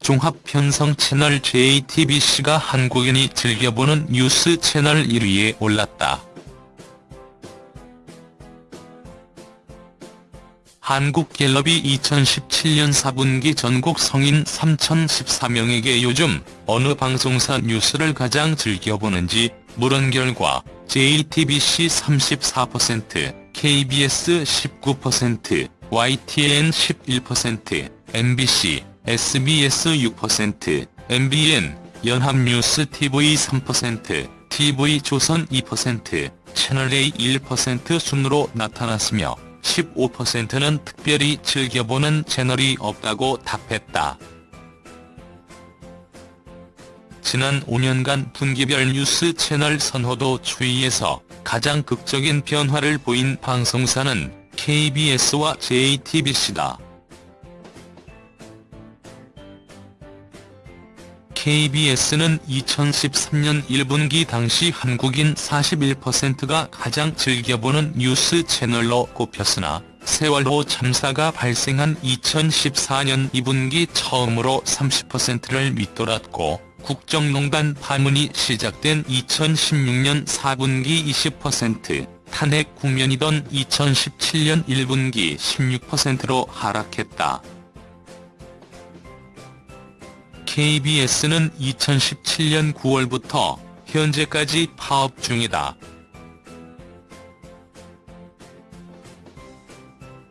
종합 편성 채널 JTBC가 한국인이 즐겨보는 뉴스 채널 1위에 올랐다. 한국갤럽이 2017년 4분기 전국 성인 3,014명에게 요즘 어느 방송사 뉴스를 가장 즐겨보는지 물은 결과 JTBC 34%, KBS 19%, YTN 11%, MBC, SBS 6%, MBN, 연합뉴스 TV 3%, TV조선 2%, 채널A 1% 순으로 나타났으며 15%는 특별히 즐겨보는 채널이 없다고 답했다. 지난 5년간 분기별 뉴스 채널 선호도 추이에서 가장 극적인 변화를 보인 방송사는 KBS와 JTBC다. KBS는 2013년 1분기 당시 한국인 41%가 가장 즐겨보는 뉴스 채널로 꼽혔으나 세월호 참사가 발생한 2014년 2분기 처음으로 30%를 밑돌았고 국정농단 파문이 시작된 2016년 4분기 20%, 탄핵 국면이던 2017년 1분기 16%로 하락했다. KBS는 2017년 9월부터 현재까지 파업 중이다.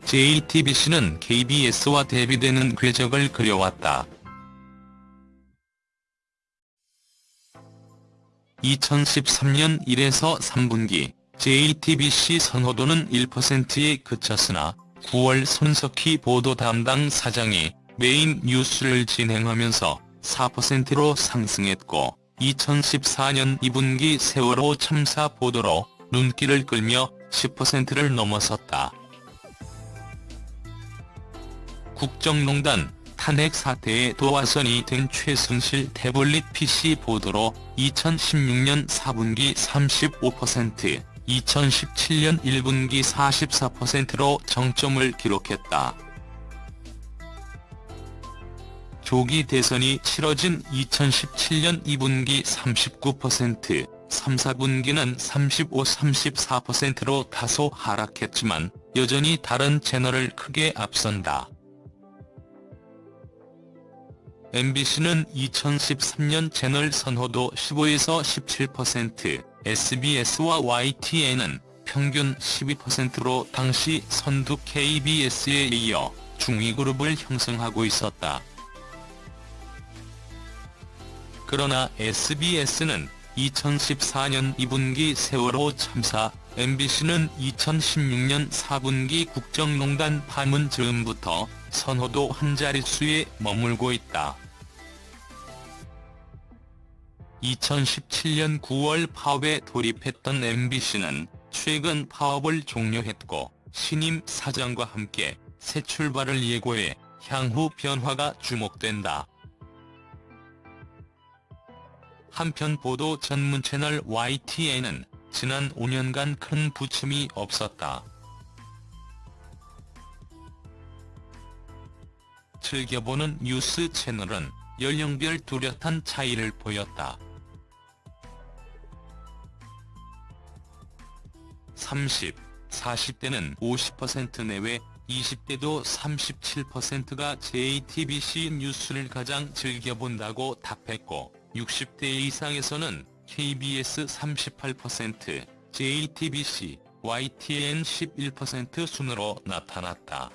JTBC는 KBS와 대비되는 궤적을 그려왔다. 2013년 1에서 3분기 JTBC 선호도는 1%에 그쳤으나 9월 손석희 보도 담당 사장이 메인 뉴스를 진행하면서 4%로 상승했고 2014년 2분기 세월호 참사 보도로 눈길을 끌며 10%를 넘어섰다. 국정농단, 탄핵 사태에 도화선이 된 최순실 태블릿 PC 보도로 2016년 4분기 35%, 2017년 1분기 44%로 정점을 기록했다. 조기 대선이 치러진 2017년 2분기 39%, 3, 4분기는 35, 34%로 다소 하락했지만 여전히 다른 채널을 크게 앞선다. MBC는 2013년 채널 선호도 15에서 17%, SBS와 YTN은 평균 12%로 당시 선두 KBS에 이어 중위 그룹을 형성하고 있었다. 그러나 SBS는 2014년 2분기 세월호 참사, MBC는 2016년 4분기 국정농단 파문 즈음부터 선호도 한 자릿수에 머물고 있다. 2017년 9월 파업에 돌입했던 MBC는 최근 파업을 종료했고 신임 사장과 함께 새 출발을 예고해 향후 변화가 주목된다. 한편 보도 전문 채널 YTN은 지난 5년간 큰 부침이 없었다. 즐겨보는 뉴스 채널은 연령별 뚜렷한 차이를 보였다. 30, 40대는 50% 내외, 20대도 37%가 JTBC 뉴스를 가장 즐겨본다고 답했고 60대 이상에서는 KBS 38%, JTBC, YTN 11% 순으로 나타났다.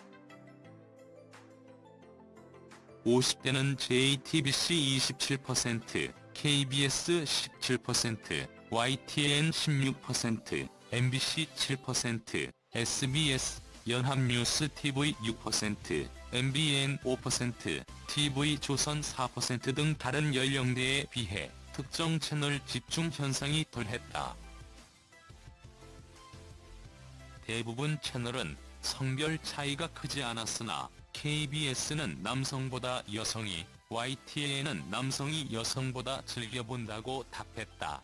50대는 JTBC 27%, KBS 17%, YTN 16%, MBC 7%, SBS, 연합뉴스 TV 6%, MBN 5%, TV조선 4%등 다른 연령대에 비해 특정 채널 집중 현상이 덜했다. 대부분 채널은 성별 차이가 크지 않았으나 KBS는 남성보다 여성이, YTN은 남성이 여성보다 즐겨본다고 답했다.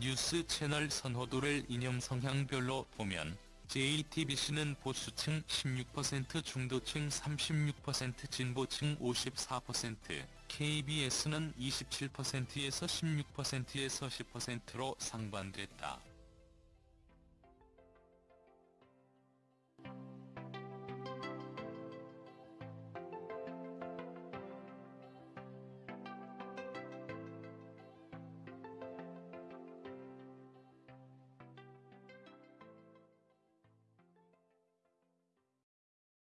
뉴스 채널 선호도를 이념 성향별로 보면 JTBC는 보수층 16% 중도층 36% 진보층 54% KBS는 27%에서 16%에서 10%로 상반됐다.